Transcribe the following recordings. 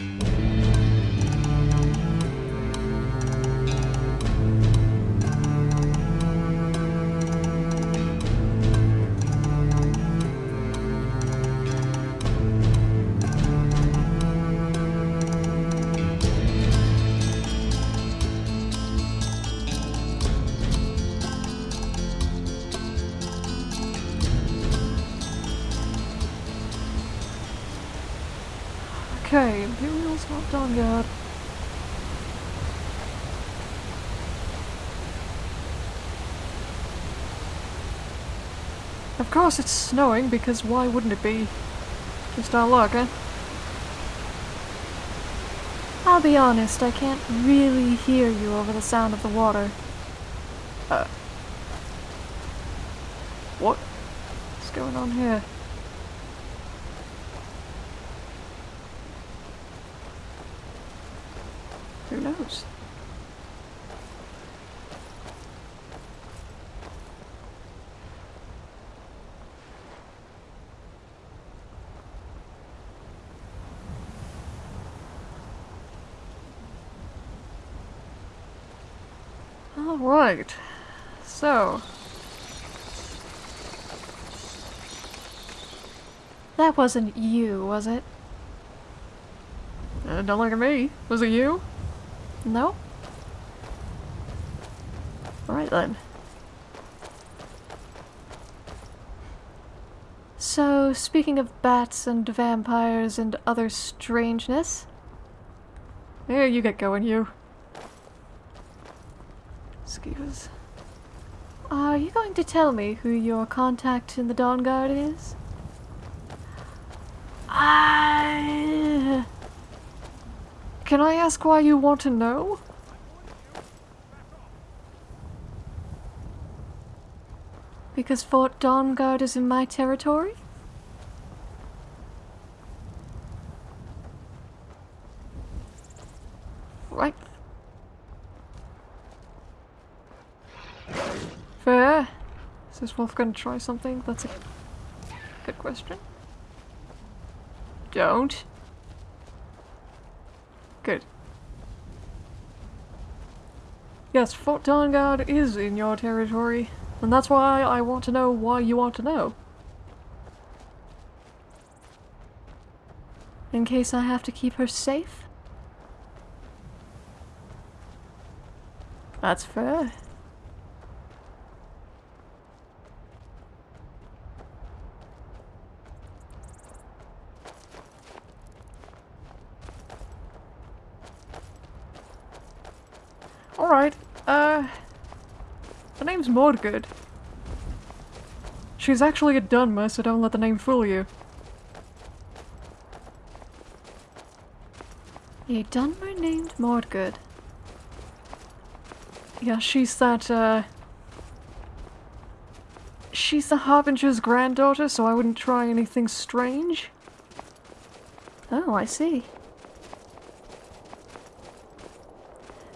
Okay, Of course it's snowing, because why wouldn't it be? Just our luck, eh? I'll be honest, I can't really hear you over the sound of the water. Uh. What? What's going on here? Who knows? Alright. So, That wasn't you, was it? uh, don't look at me. Was it you? No? Alright then. So, speaking of bats and vampires and other strangeness, Here, you get going, you. Skeevers. are you going to tell me who your contact in the Dawnguard is? I... Can I ask why you want to know? Because Fort Dawnguard is in my territory? Right. Fair. Is wolf gonna try something? That's a good question. Don't. Good. Yes, Fort Dawnguard is in your territory, and that's why I want to know why you want to know. In case I have to keep her safe? That's fair. Alright, uh... Mordgood. She's actually a Dunmer, so don't let the name fool you. A Dunmer named Mordgood. Yeah, she's that, uh... She's the Harbinger's granddaughter, so I wouldn't try anything strange. Oh, I see.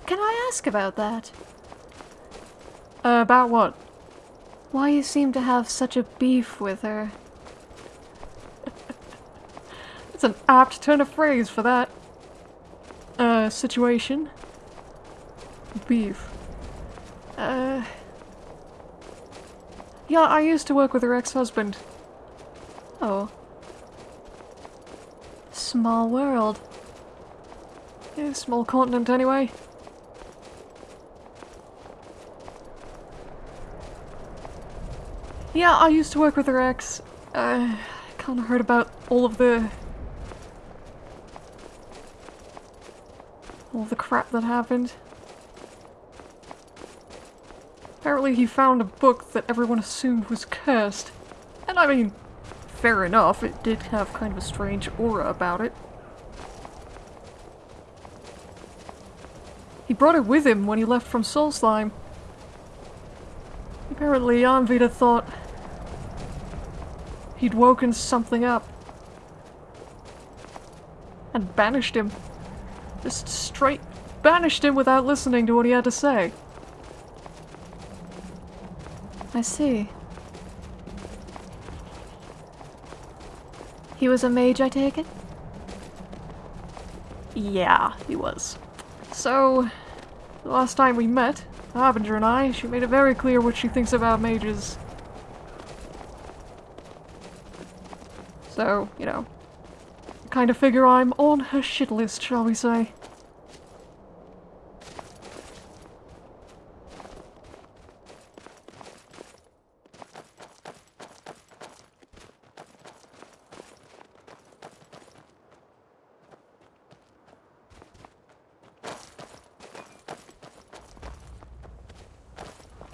Can I ask about that? Uh, about what? Why you seem to have such a beef with her? It's an apt turn of phrase for that. Uh, situation. Beef. Uh... Yeah, I used to work with her ex-husband. Oh. Small world. Yeah, small continent anyway. Yeah, I used to work with her ex. I kinda heard about all of the... All the crap that happened. Apparently he found a book that everyone assumed was cursed. And I mean, fair enough, it did have kind of a strange aura about it. He brought it with him when he left from Solstheim. Apparently Anvita thought he'd woken something up. And banished him. Just straight banished him without listening to what he had to say. I see. He was a mage, I take it? Yeah, he was. So, the last time we met, Harbinger and I, she made it very clear what she thinks about mages. So, you know, kind of figure I'm on her shit list, shall we say.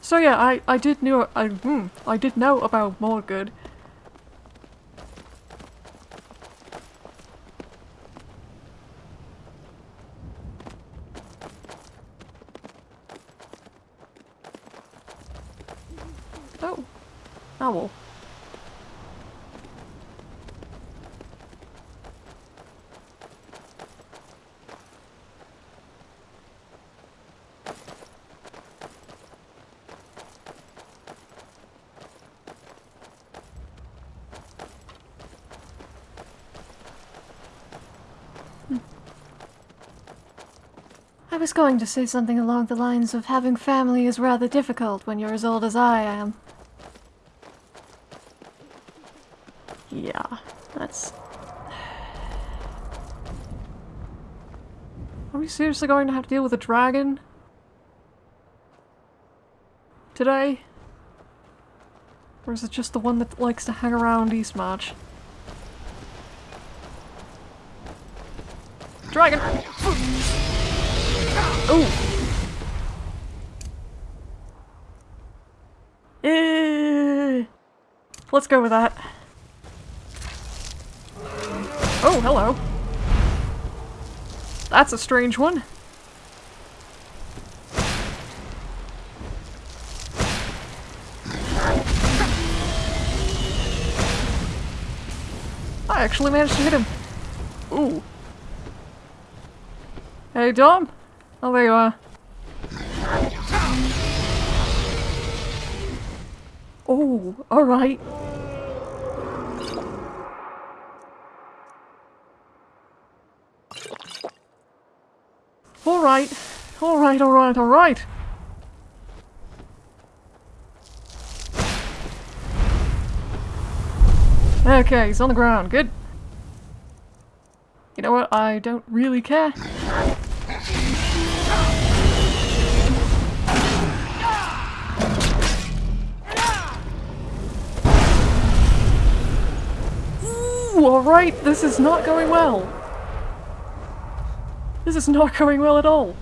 So yeah, I, I did know I hmm, I did know about Mordgood. Oh. Owl. I was going to say something along the lines of having family is rather difficult when you're as old as I am. Yeah, that's... Are we seriously going to have to deal with a dragon? Today? Or is it just the one that likes to hang around Eastmarch? Dragon! Oh! Eh. Let's go with that. Oh, hello. That's a strange one. I actually managed to hit him. Ooh. Hey, Dom. Oh, there you are. Oh, alright. Alright. Alright, alright, alright. Okay, he's on the ground. Good. You know what? I don't really care. Ooh, alright, this is not going well. This is not going well at all.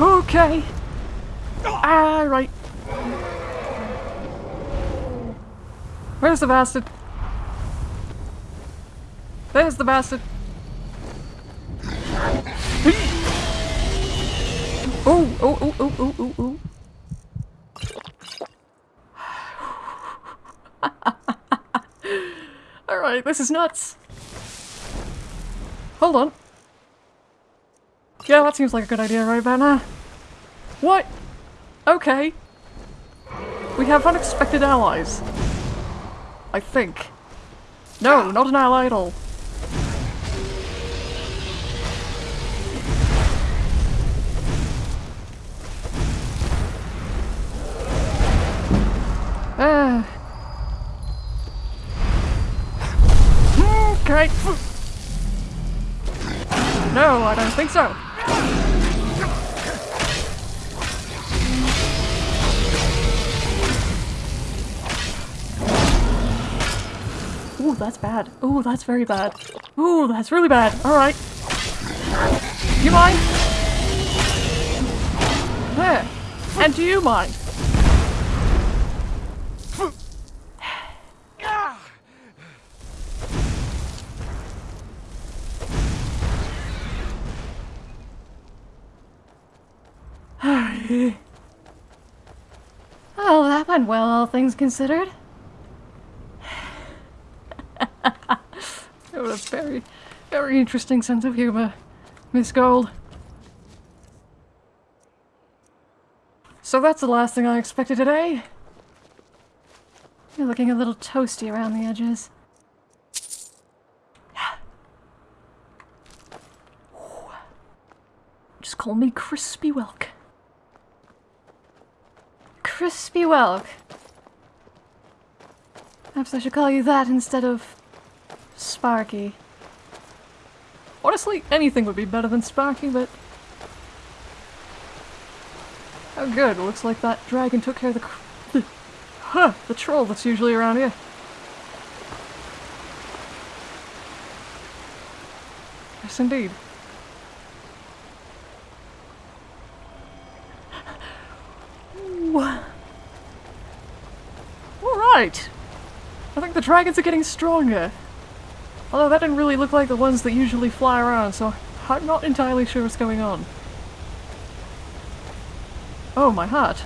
Okay. Ah, right. Where's the bastard? There's the bastard. Oh, oh, oh, oh, oh, oh, oh. Alright, this is nuts. Hold on. Yeah, that seems like a good idea right about now. What? Okay. We have unexpected allies. I think. No, not an ally at all. Bad. Ooh, that's very bad. Ooh, that's really bad. Alright. You mind? There. And do you mind? Oh, that went well, all things considered. It was very, Very interesting sense of humor, Miss Gold. So that's the last thing I expected today. You're looking a little toasty around the edges. Just call me Crispy Welk. Crispy Welk. Perhaps I should call you that instead of Sparky. Honestly, anything would be better than Sparky, but... Oh good, looks like that dragon took care of the... the huh, the troll that's usually around here. Yes, indeed. Alright! I think the dragons are getting stronger. Although that didn't really look like the ones that usually fly around, so I'm not entirely sure what's going on. Oh, my heart.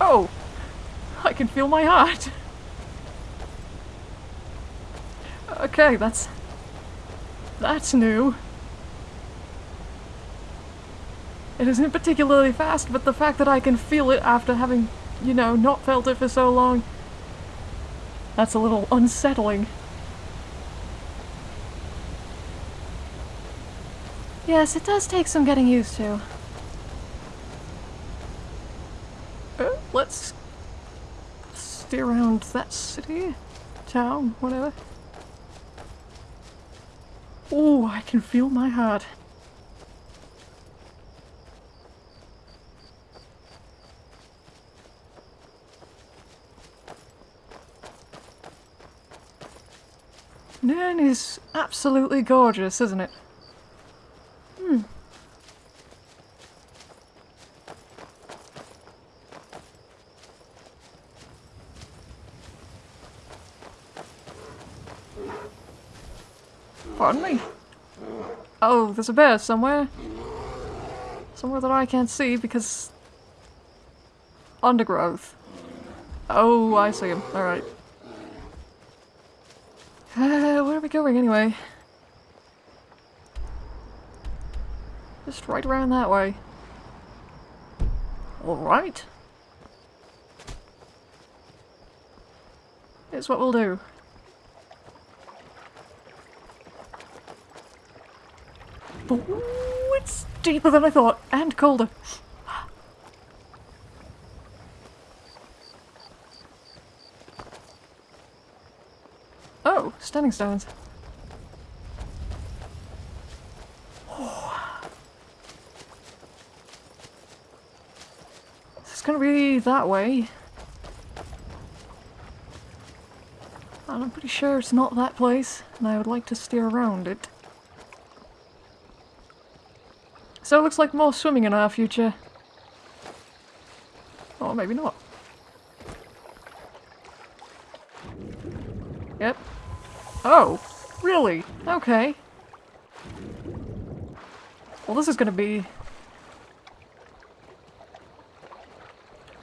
Oh! I can feel my heart! Okay, that's... That's new. It isn't particularly fast, but the fact that I can feel it after having, you know, not felt it for so long... That's a little unsettling. Yes, it does take some getting used to. Uh, let's steer around that city, town, whatever. Oh, I can feel my heart. Nirn is absolutely gorgeous, isn't it? Hmm. Pardon me? Oh, there's a bear somewhere. Somewhere that I can't see because... Undergrowth. Oh, I see him. Alright. Uh, where are we going anyway? Just right around that way. Alright. Here's what we'll do. Ooh, it's deeper than I thought, and colder. Oh, standing stones. Oh. This is gonna be that way. And I'm pretty sure it's not that place, and I would like to steer around it. So it looks like more swimming in our future. Or maybe not. Yep. Oh, really? Okay. Well, this is gonna be...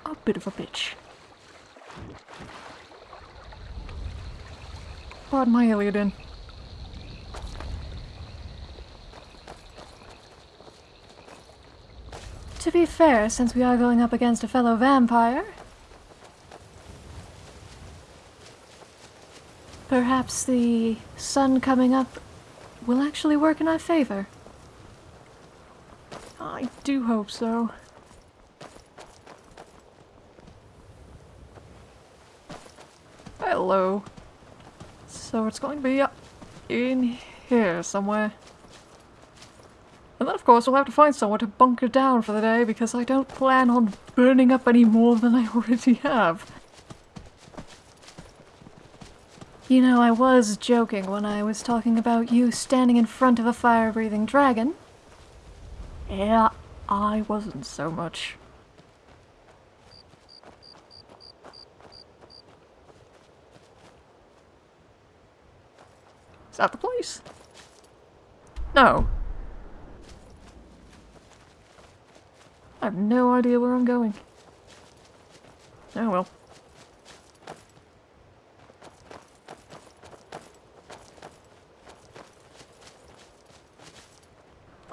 a bit of a bitch. Pardon my Iliadin. Be fair, since we are going up against a fellow vampire, perhaps the sun coming up will actually work in our favor. I do hope so. Hello. So it's going to be up in here somewhere. Course we'll have to find somewhere to bunker down for the day because I don't plan on burning up any more than I already have. You know, I was joking when I was talking about you standing in front of a fire-breathing dragon. Yeah, I wasn't so much. Is that the place? No. I have no idea where I'm going. Oh well.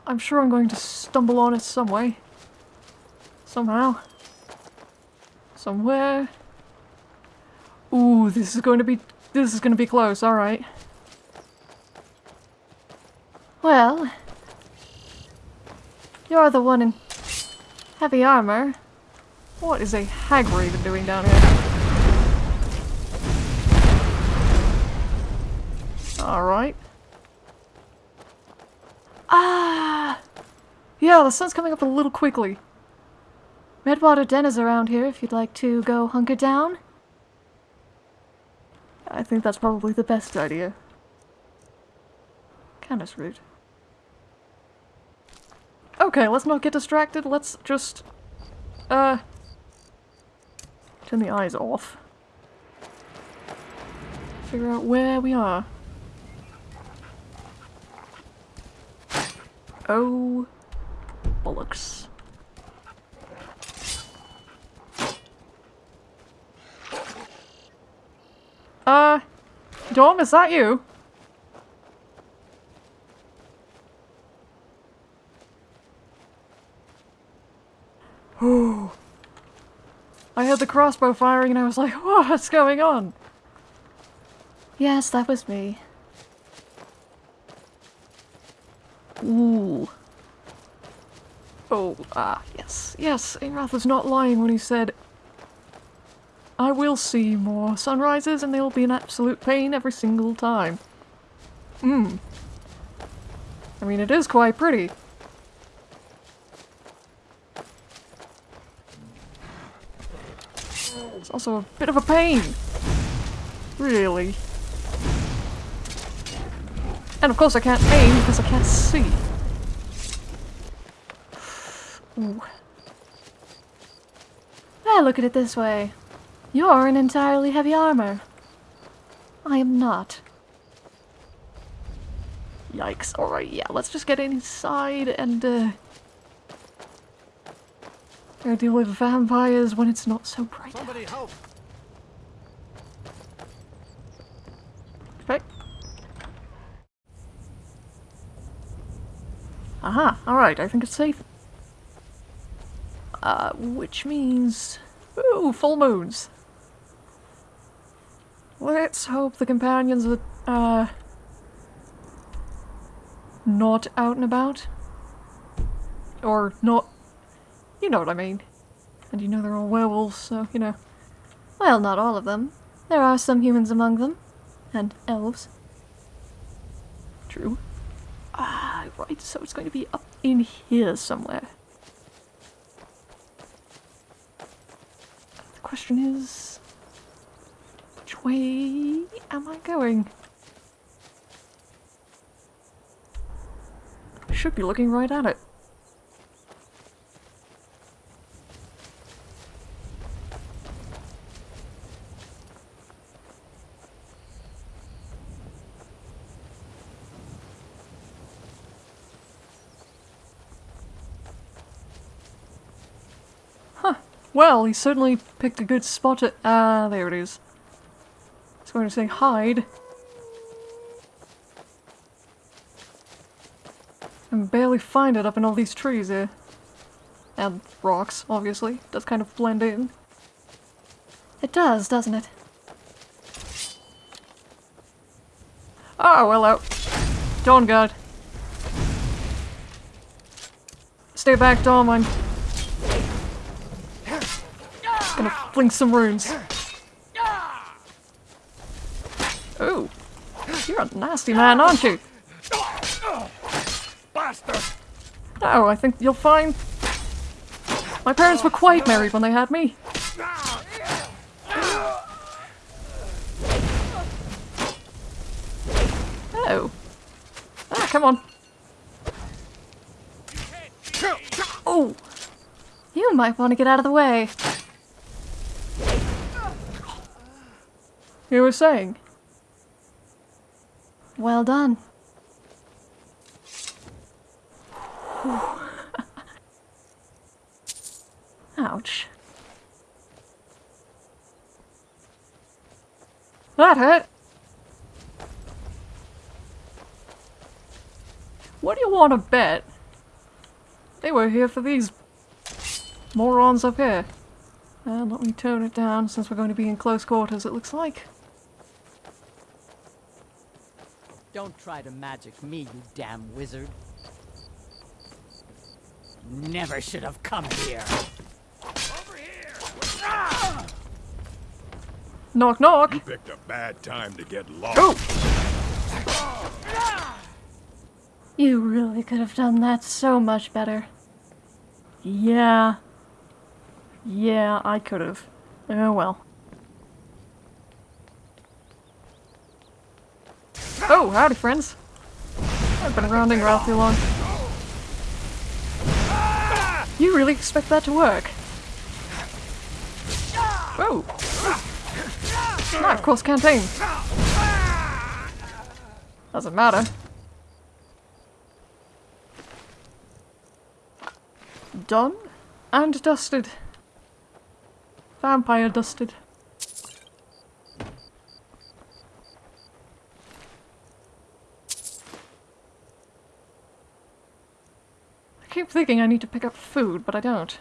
I'm sure I'm going to stumble on it some way. Somehow. Somewhere. Ooh, this is going to be... This is going to be close, alright. Well, you're the one in heavy armor. What is a hag raven doing down here? Alright. Ah! Yeah, the sun's coming up a little quickly. Redwater Den is around here if you'd like to go hunker down. I think that's probably the best idea. Kinda rude. Okay, let's not get distracted. Let's just, uh, turn the eyes off. Figure out where we are. Oh, bollocks. Uh, Dom, is that you? Oh. I heard the crossbow firing and I was like, what's going on? Yes, that was me. Ooh. Oh, ah, yes. Yes, Arath was not lying when he said, I will see more sunrises and they'll be an absolute pain every single time. Hmm. I mean, it is quite pretty. Also a bit of a pain. Really. And of course I can't aim because I can't see. Ooh. Well, look at it this way. You're in entirely heavy armor. I am not. Yikes. Alright, yeah, let's just get inside and, uh... Gotta deal with vampires when it's not so bright Somebody out. help! Okay. Aha, alright, I think it's safe. Uh, which means... Ooh, full moons. Let's hope the companions are, uh... Not out and about. Or not... You know what I mean. And you know they're all werewolves, so, you know. Well, not all of them. There are some humans among them. And elves. True. Ah, right, so it's going to be up in here somewhere. The question is... Which way am I going? I should be looking right at it. Well, he certainly picked a good spot to- Ah, there it is. I was going to say hide. I can barely find it up in all these trees here. And rocks, obviously. Does kind of blend in. It does, doesn't it? Oh, hello. Dawnguard. Stay back, Dom. I'm gonna fling some runes. Oh, you're a nasty man, aren't you? Bastard! Oh, I think you'll find my parents were quite married when they had me. Oh. Ah, come on. Oh, You might want to get out of the way. You were saying. Well done. Ouch. That hurt. What do you want to bet they were here for these morons up here. And let me tone it down since we're going to be in close quarters, it looks like. Don't try to magic me, you damn wizard. Never should have come here. Over here! Ah! Knock knock! You picked a bad time to get lost. Oh! You really could have done that so much better. Yeah. Yeah, I could have. Oh well. Oh, howdy friends. I've been rounding Ingrath too long. You really expect that to work? Oh. Whoa! No, of course can't aim. Doesn't matter. Done and dusted. Vampire dusted. Thinking I need to pick up food, but I don't.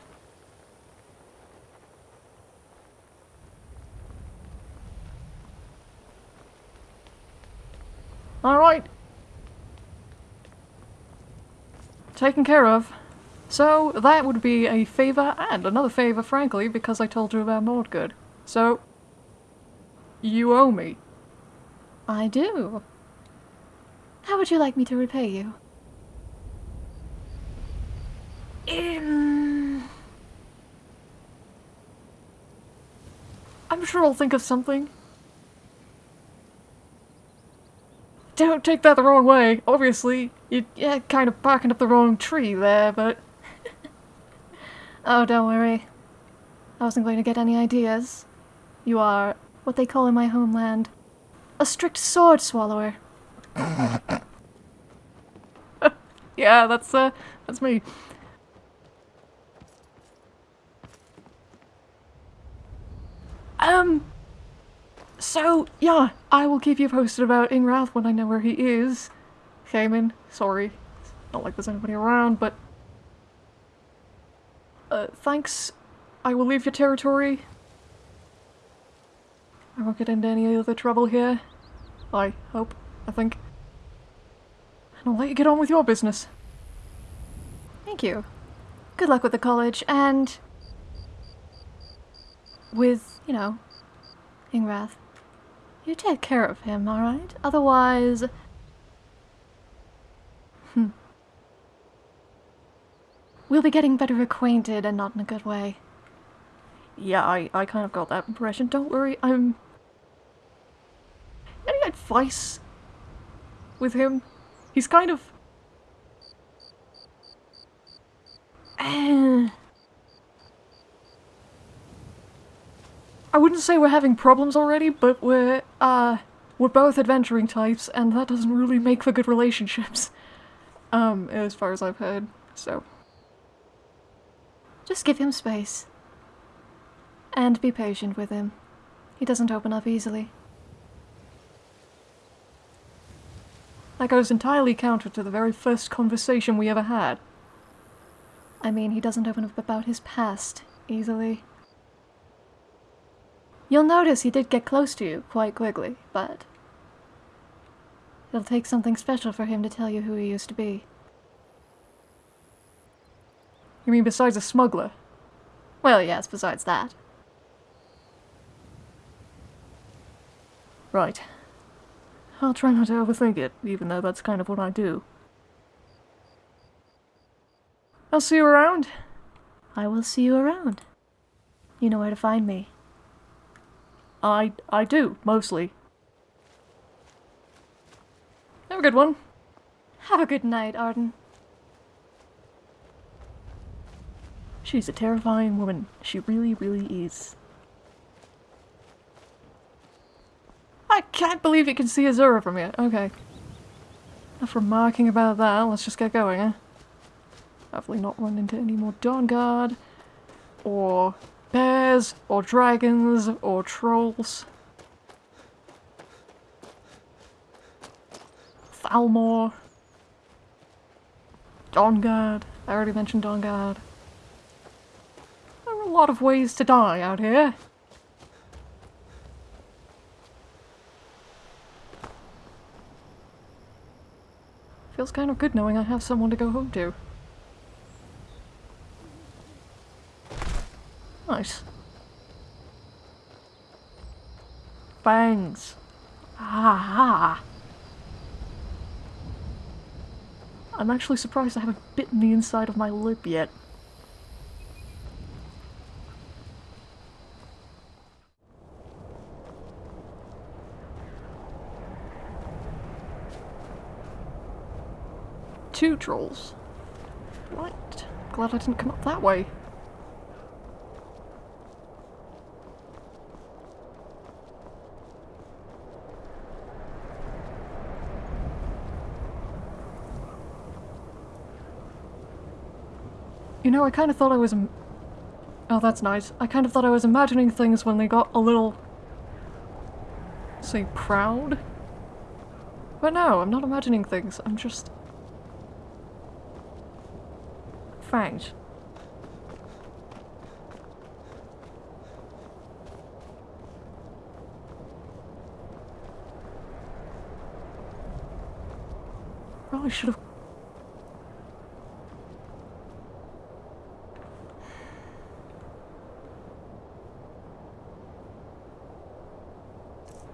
Alright. Taken care of. So, that would be a favour and another favour, frankly, because I told you about Mordgood. So, you owe me. I do. How would you like me to repay you? Um, I'm sure I'll think of something. Don't take that the wrong way. Obviously, you, you're kind of barking up the wrong tree there, but... Oh, don't worry. I wasn't going to get any ideas. You are what they call in my homeland a strict sword swallower. yeah, that's, uh, that's me. Um, so, yeah, I will keep you posted about Ingrath when I know where he is. Cayman, sorry. Not like there's anybody around, but... Uh, thanks. I will leave your territory. I won't get into any other trouble here. I hope, I think. And I'll let you get on with your business. Thank you. Good luck with the college and with, you know, Ingrath. You take care of him, alright? Otherwise... Hmm. We'll be getting better acquainted and not in a good way. Yeah, I, I kind of got that impression. Don't worry, I'm... Any advice with him? He's kind of... I wouldn't say we're having problems already, but we're, uh, we're both adventuring types, and that doesn't really make for good relationships. Um, as far as I've heard, so... Just give him space. And be patient with him. He doesn't open up easily. That goes entirely counter to the very first conversation we ever had. I mean, he doesn't open up about his past easily. You'll notice he did get close to you quite quickly, but it'll take something special for him to tell you who he used to be. You mean besides a smuggler? Well, yes, besides that. Right. I'll try not to overthink it, even though that's kind of what I do. I'll see you around. I will see you around. You know where to find me. I I do, mostly. Have a good one. Have a good night, Arden. She's a terrifying woman. She really, really is. I can't believe you can see Azura from here. Okay. Enough remarking about that, let's just get going, eh? Hopefully not run into any more Dawnguard or bears, or dragons, or trolls. Thalmor. Dawnguard. I already mentioned on guard. There are a lot of ways to die out here. Feels kind of good knowing I have someone to go home to. Nice. Bangs. Ah. I'm actually surprised I haven't bitten the inside of my lip yet. Two trolls. Right. Glad I didn't come up that way. Know, I kind of thought I was. Oh, that's nice. I kind of thought I was imagining things when they got a little. say, proud? But no, I'm not imagining things. I'm just. Fangs. Probably should have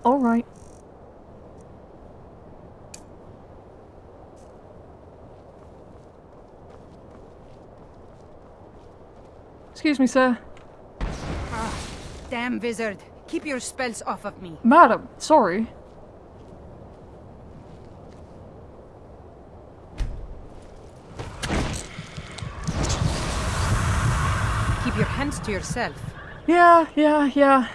All right. Excuse me, sir. Ah, Damn wizard. Keep your spells off of me. Madam, sorry. Keep your hands to yourself. Yeah, yeah, yeah.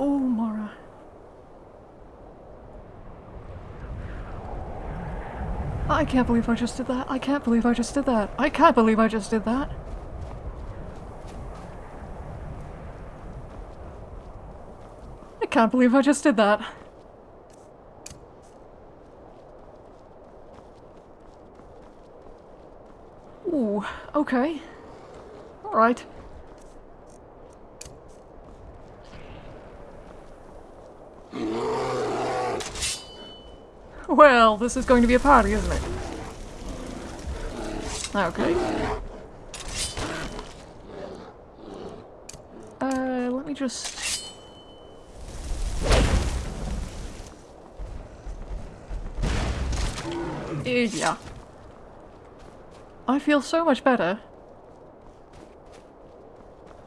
Oh, Mara. I can't believe I just did that. I can't believe I just did that. I can't believe I just did that. I can't believe I just did that. Ooh, okay. Alright. Well, this is going to be a party, isn't it? Okay. Uh, let me just... Yeah. I feel so much better.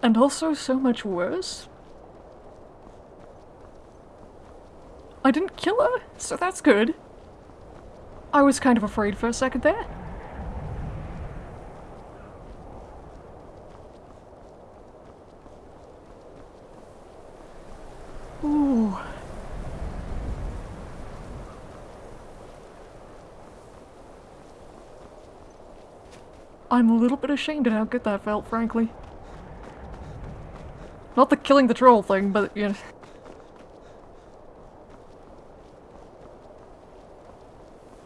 And also so much worse. I didn't kill her, so that's good. I was kind of afraid for a second there. Ooh. I'm a little bit ashamed at how good that felt, frankly. Not the killing the troll thing, but, you know...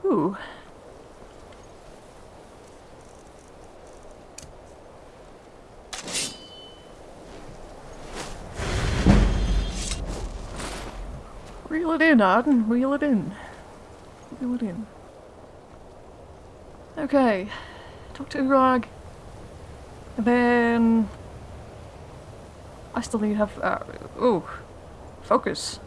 Ooh. Reel it in, Arden. Reel it in. Reel it in. Okay. Talk to Urag. And then... I still need to have... Uh, ooh. Focus.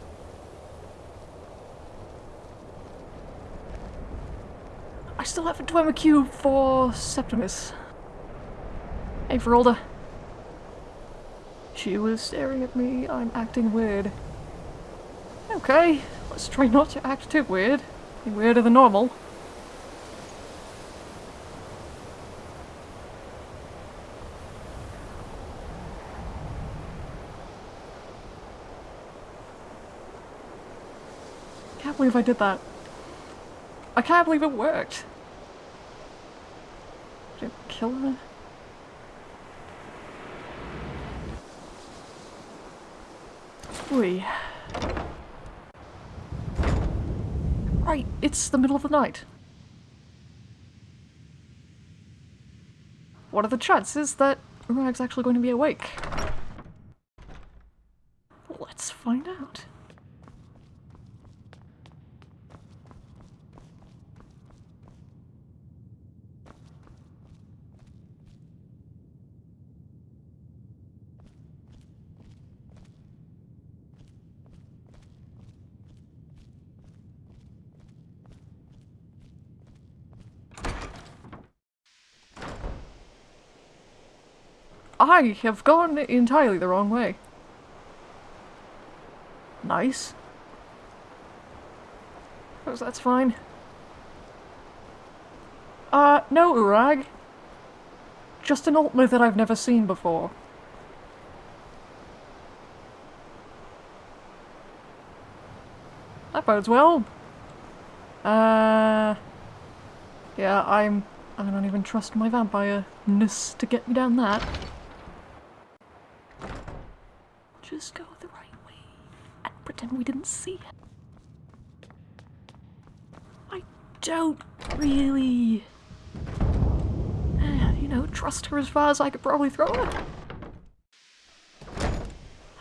I still have a done my cue for Septimus. Hey, Faralda. She was staring at me. I'm acting weird. Okay, let's try not to act too weird. Be weirder than normal. Can't believe I did that. I can't believe it worked. Did it kill her? Ooh. Right, it's the middle of the night. What are the chances that Rag's actually going to be awake? Let's find out. I have gone entirely the wrong way. Nice. Oh, that's fine. Uh, no, Urag. Just an Altmer that I've never seen before. That bodes well. Uh... Yeah, I'm... I don't even trust my vampire-ness to get me down that. Just go the right way and pretend we didn't see it. I don't really, you know, trust her as far as I could probably throw her.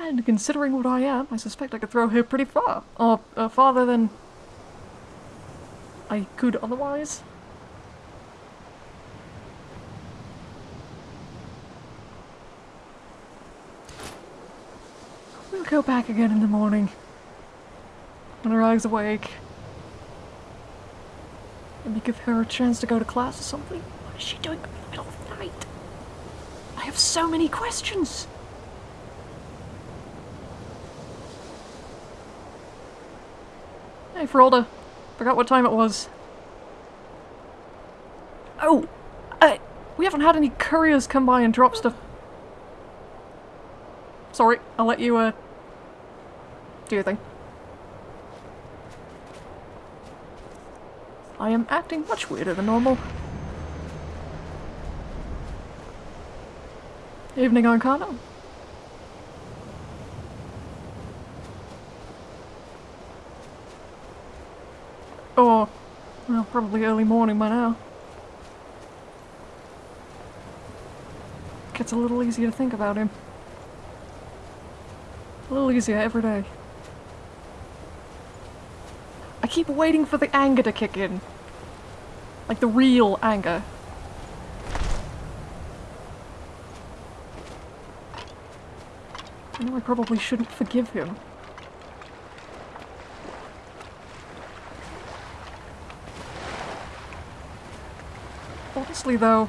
And considering what I am, I suspect I could throw her pretty far. Or uh, farther than I could otherwise. We'll go back again in the morning. When Rag's awake. Maybe give her a chance to go to class or something. What is she doing in the middle of the night? I have so many questions! Hey, Faralda. Forgot what time it was. Oh! Uh, we haven't had any couriers come by and drop stuff. Sorry, I'll let you, uh, do your thing. I am acting much weirder than normal. Evening, Arcana. Or, well, probably early morning by now. Gets a little easier to think about him. A little easier every day. I keep waiting for the anger to kick in. Like the real anger. I know I probably shouldn't forgive him. Honestly though,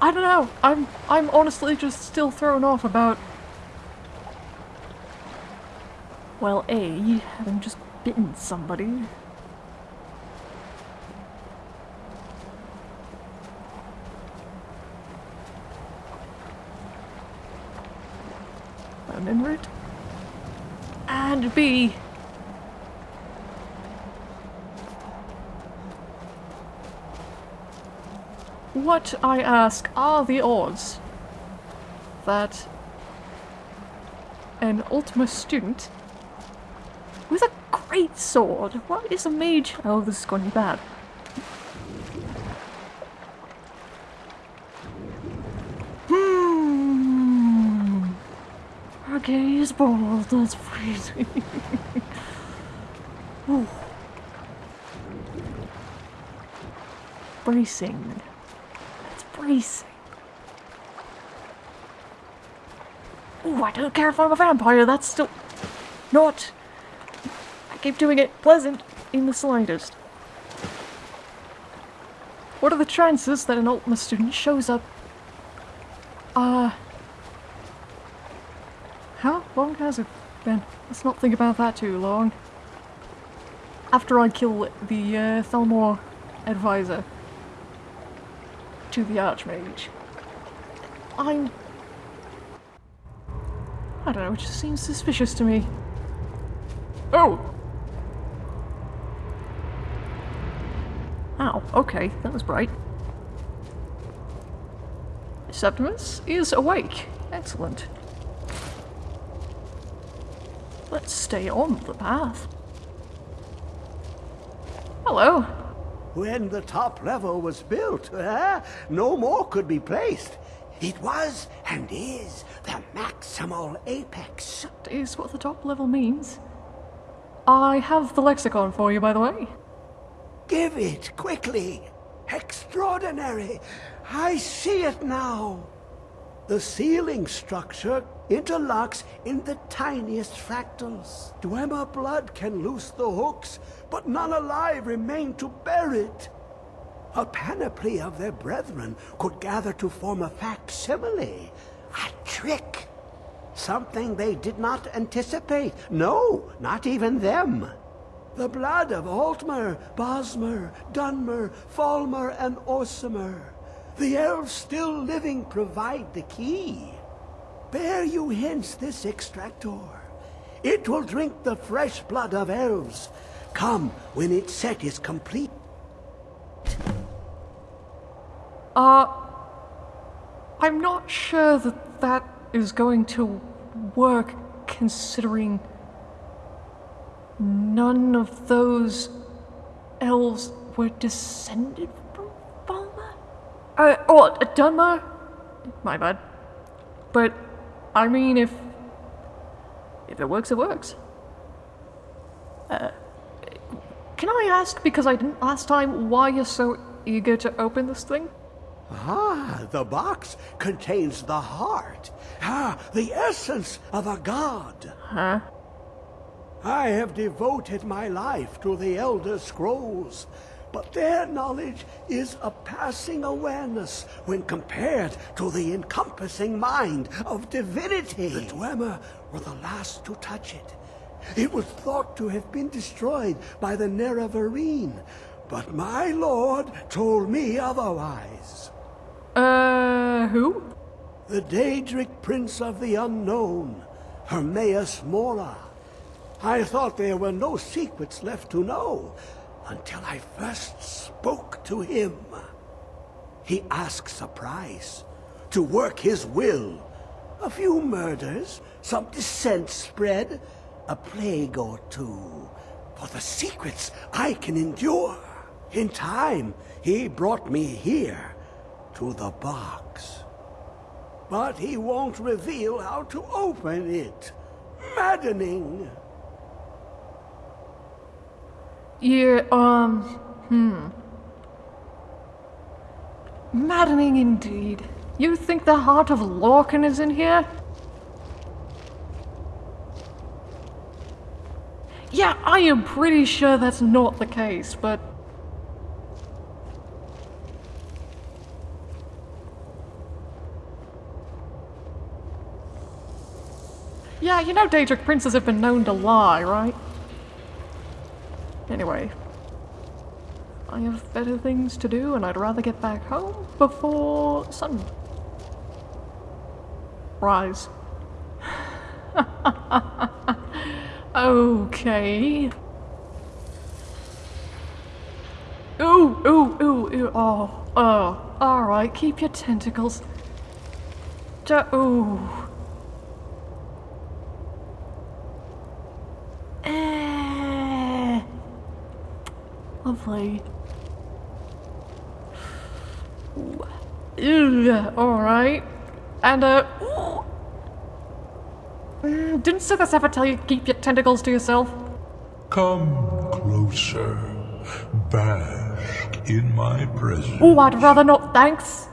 I don't know. I'm I'm honestly just still thrown off about well, A, having just bitten somebody. Remember it? And B, What, I ask, are the odds that an Altmer student great sword, what is a mage? Oh, this is going to be bad. Hmm. Her gaze bold, that's freezing. Ooh. Bracing That's bracing. Ooh, I don't care if I'm a vampire, that's still not... Keep doing it pleasant in the slightest. What are the chances that an Altmer student shows up? Uh... How long has it been? Let's not think about that too long. After I kill the uh, advisor to the Archmage. I'm... I don't know, it just seems suspicious to me. Oh! Okay, that was bright. Septimus is awake. Excellent. Let's stay on the path. Hello. When the top level was built, eh, no more could be placed. It was and is the maximal apex. That is what the top level means. I have the lexicon for you, by the way. Give it quickly. Extraordinary. I see it now. The ceiling structure interlocks in the tiniest fractals. Dwemer blood can loose the hooks, but none alive remain to bear it. A panoply of their brethren could gather to form a facsimile, a trick. Something they did not anticipate. No, not even them. The blood of Altmer, Bosmer, Dunmer, Falmer, and Orsimer. The elves still living provide the key. Bear you hence this extractor. It will drink the fresh blood of elves. Come when its set is complete. Uh, I'm not sure that that is going to work considering none of those elves were descended from Falmer? Uh, oh, uh, Dunmer? My bad. But, I mean, if... If it works, it works. Uh, can I ask, because I didn't last time, why you're so eager to open this thing? Ah, the box contains the heart. Ah, the essence of a god. Huh? I have devoted my life to the Elder Scrolls, but their knowledge is a passing awareness when compared to the encompassing mind of divinity. The Dwemer were the last to touch it. It was thought to have been destroyed by the Nerevarine, but my lord told me otherwise. Uh, who? The Daedric Prince of the Unknown, Hermaeus Mora. I thought there were no secrets left to know until I first spoke to him. He asks a price to work his will. A few murders, some dissent spread, a plague or two. For the secrets I can endure. In time, he brought me here to the box. But he won't reveal how to open it. Maddening. Yeah, um, hmm. Maddening indeed. You think the heart of Lorkhan is in here? Yeah, I am pretty sure that's not the case, but Yeah, you know Daedric princes have been known to lie, right? Anyway. I have better things to do and I'd rather get back home before sun rise. okay. Ooh, ooh, ooh, ooh, oh, oh, alright, keep your tentacles. Ja ooh. Eh. Lovely. Alright. And, uh. Mm, didn't Sithis ever tell you to keep your tentacles to yourself? Come closer. Bask in my presence. Oh, I'd rather not, thanks.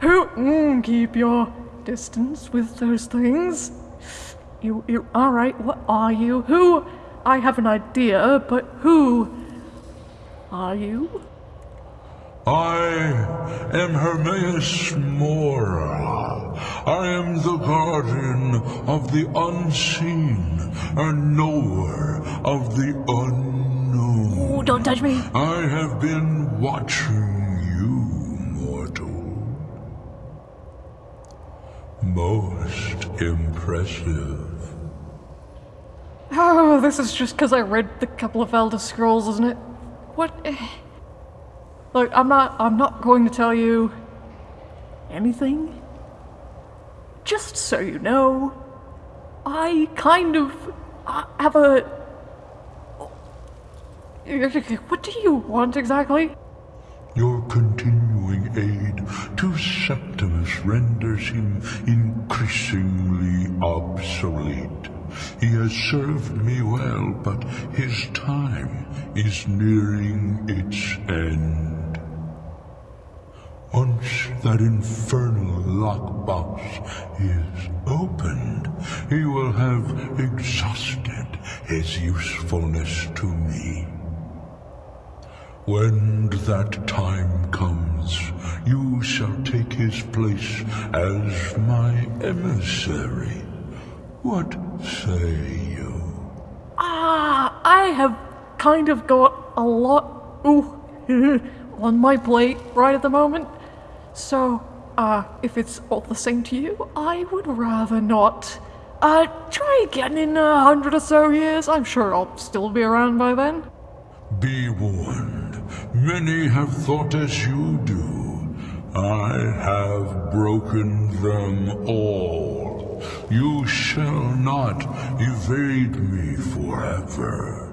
Who? Mm, keep your distance with those things. You, you, alright, what are you? Who? I have an idea, but who are you? I am Hermaeus Mora. I am the guardian of the unseen, and knower of the unknown. Oh, don't touch me. I have been watching you, mortal. Most impressive. Oh, this is just because I read the couple of Elder Scrolls, isn't it? What? eh. Look, I'm not. I'm not going to tell you anything. Just so you know, I kind of uh, have a. What do you want exactly? Your continuing aid to Septimus renders him increasingly obsolete. He has served me well, but his time is nearing its end. Once that infernal lockbox is opened, he will have exhausted his usefulness to me. When that time comes, you shall take his place as my emissary. What say you? Ah, I have kind of got a lot ooh, on my plate right at the moment. So, uh, if it's all the same to you, I would rather not. Uh, try again in a hundred or so years. I'm sure I'll still be around by then. Be warned. Many have thought as you do. I have broken them all. You shall not evade me forever.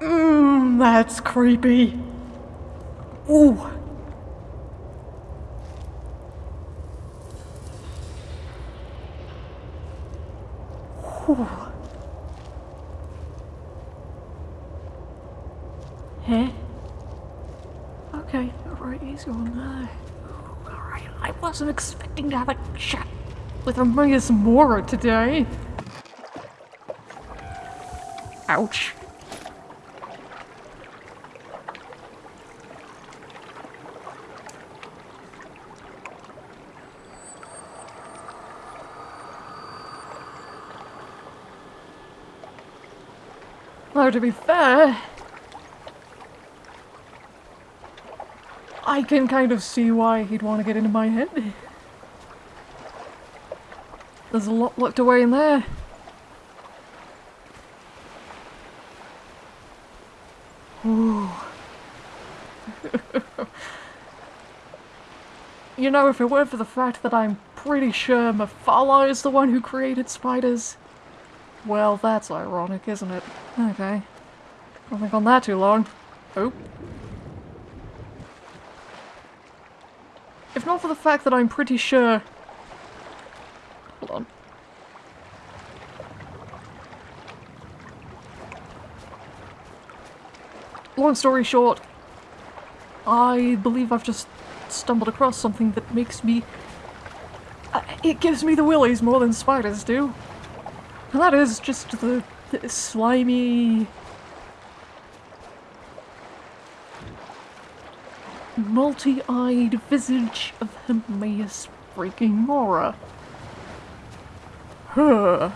Mmm, that's creepy. Ooh. Whew. Huh? Eh? Okay, alright, he's going there. I wasn't expecting to have a chat with Hermaeus Mora today. Ouch. Though to be fair, I can kind of see why he'd want to get into my head. There's a lot locked away in there. Ooh. you know, if it weren't for the fact that I'm pretty sure Mephala is the one who created spiders, well, that's ironic, isn't it? Okay. Don't think on that too long. Oh. Not for the fact that I'm pretty sure... Hold on. Long story short, I believe I've just stumbled across something that makes me... Uh, it gives me the willies more than spiders do. And that is just the, the slimy... multi-eyed visage of Hermaeus freaking Mora. Huh.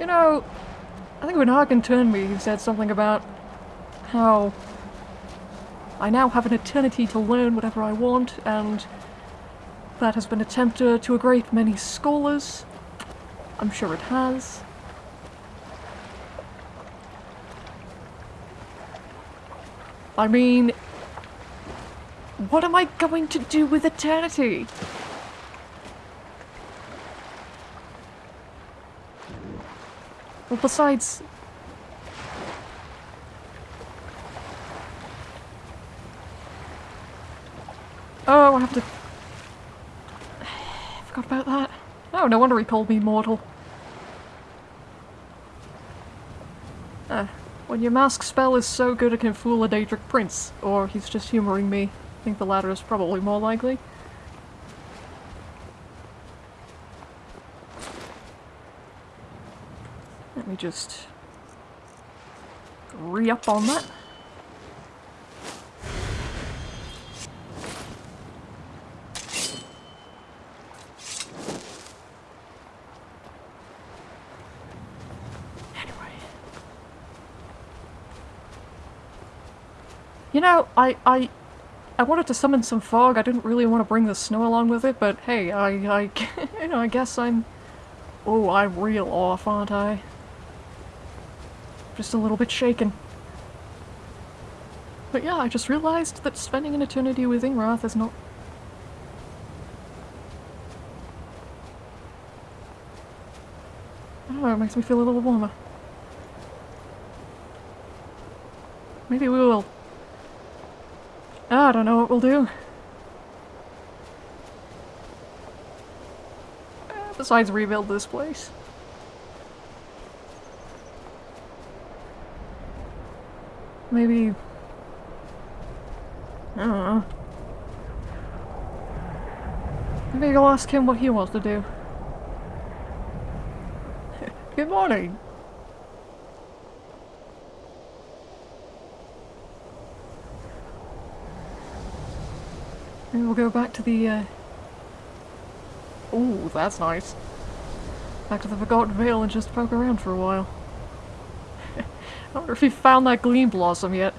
You know, I think when Hagen turned me, he said something about how I now have an eternity to learn whatever I want, and that has been attempted to a great many scholars. I'm sure it has. I mean, what am I going to do with eternity? Well, besides... I have to... I forgot about that. Oh, no wonder he called me mortal. Ah, when your mask spell is so good it can fool a Daedric prince, or he's just humoring me. I think the latter is probably more likely. Let me just re-up on that. Know, I, I, I wanted to summon some fog. I didn't really want to bring the snow along with it, but hey, I, I, you know, I guess I'm... Oh, I'm real off, aren't I? Just a little bit shaken. But yeah, I just realized that spending an eternity with Ingrath is not... I don't know, it makes me feel a little warmer. Maybe we will... I don't know what we'll do. Eh, Besides rebuild this place. Maybe... I don't know. Maybe I'll ask him what he wants to do. Good morning! Maybe we'll go back to the, uh... Ooh, that's nice. Back to the Forgotten Vale and just poke around for a while. I wonder if he found that Gleam Blossom yet.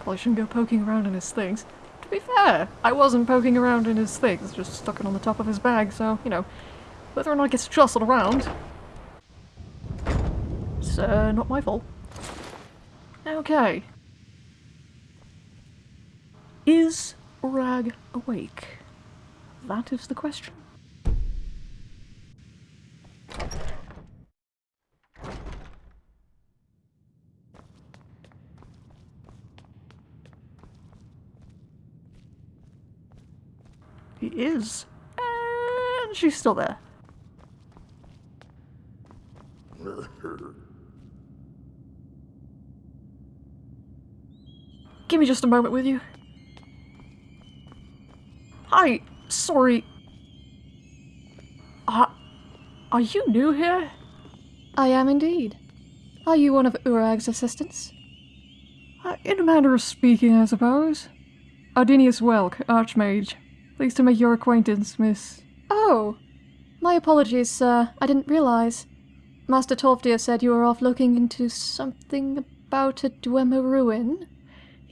Probably shouldn't go poking around in his things. To be fair, I wasn't poking around in his things, just stuck it on the top of his bag, so, you know, whether or not it gets jostled around, it's uh, not my fault. Okay. Is Rag awake? That is the question. He is. And she's still there. Give me just a moment with you. Hi, sorry. Uh, are you new here? I am indeed. Are you one of Urag's assistants? Uh, in a manner of speaking, I suppose. Ardinius Welk, Archmage. Pleased to make your acquaintance, Miss. Oh, my apologies, sir. I didn't realize. Master Tolfdir said you were off looking into something about a Dwemer ruin.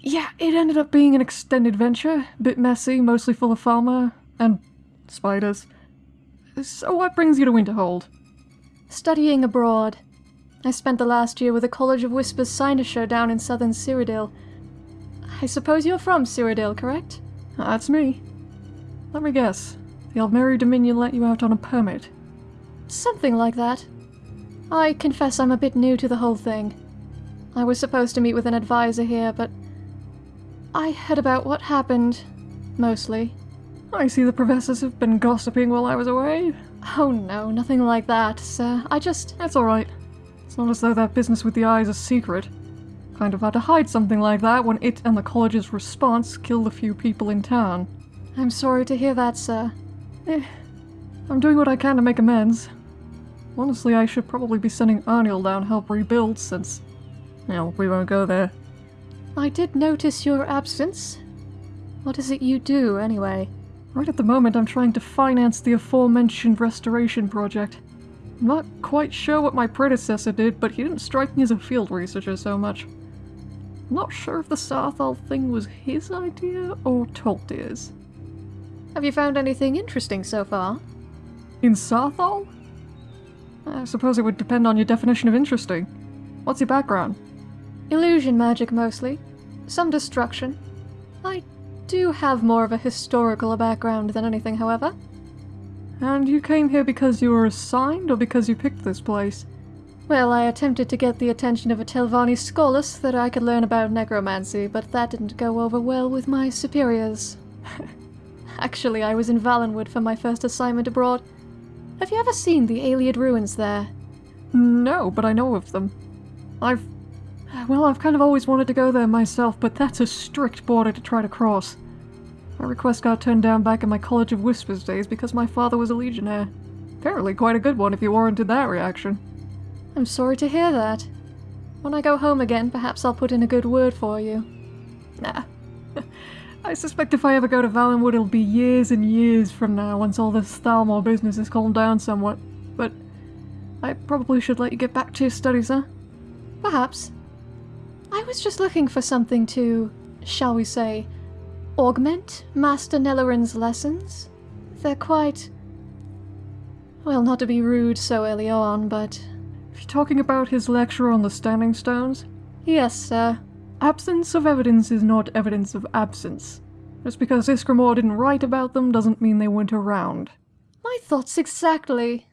Yeah, it ended up being an extended venture. Bit messy, mostly full of fauna and spiders. So what brings you to Winterhold? Studying abroad. I spent the last year with the College of Whispers Cynosure down in southern Cyrodiil. I suppose you're from Cyrodiil, correct? That's me. Let me guess. The Aldmeri Dominion let you out on a permit. Something like that. I confess I'm a bit new to the whole thing. I was supposed to meet with an advisor here, but I heard about what happened, mostly. I see the professors have been gossiping while I was away. Oh no, nothing like that, sir. I just... It's alright. It's not as though that business with the eye is a secret. Kind of had to hide something like that when it and the college's response killed a few people in town. I'm sorry to hear that, sir. Eh, I'm doing what I can to make amends. Honestly, I should probably be sending Arniel down to help rebuild since. Well, we won't go there. I did notice your absence. What is it you do, anyway? Right at the moment, I'm trying to finance the aforementioned restoration project. I'm not quite sure what my predecessor did, but he didn't strike me as a field researcher so much. I'm not sure if the Saarthal thing was his idea or Tolfdir's. Have you found anything interesting so far? In Saarthal? I suppose it would depend on your definition of interesting. What's your background? Illusion magic, mostly. Some destruction. I do have more of a historical background than anything, however. And you came here because you were assigned or because you picked this place? Well, I attempted to get the attention of a Telvanni scholar so that I could learn about necromancy, but that didn't go over well with my superiors. Actually, I was in Valenwood for my first assignment abroad. Have you ever seen the Ayleid ruins there? No, but I know of them. I've. Well, I've kind of always wanted to go there myself, but that's a strict border to try to cross. My request got turned down back in my College of Whispers days because my father was a legionnaire. Apparently quite a good one if you warranted that reaction. I'm sorry to hear that. When I go home again, perhaps I'll put in a good word for you. Nah. I suspect if I ever go to Valenwood, it'll be years and years from now once all this Thalmor business has calmed down somewhat. But I probably should let you get back to your studies, huh? Perhaps. I was just looking for something to, shall we say, augment Master Nellarin's lessons. They're quite. Well, not to be rude so early on, but. If you're talking about his lecture on the Standing Stones, Yes, sir. absence of evidence is not evidence of absence. Just because Ysgramor didn't write about them doesn't mean they weren't around. My thoughts exactly.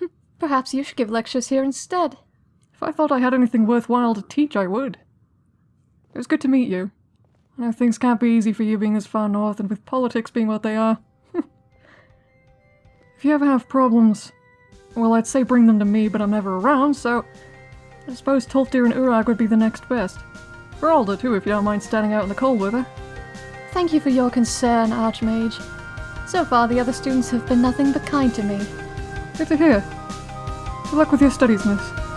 Perhaps you should give lectures here instead. If I thought I had anything worthwhile to teach, I would. It was good to meet you. I know things can't be easy for you being as far north and with politics being what they are. if you ever have problems, well, I'd say bring them to me, but I'm never around, so I suppose Tolfdir and Urag would be the next best. Faralda, too, if you don't mind standing out in the cold with her. Thank you for your concern, Archmage. So far, the other students have been nothing but kind to me. Good to hear. Good luck with your studies, miss.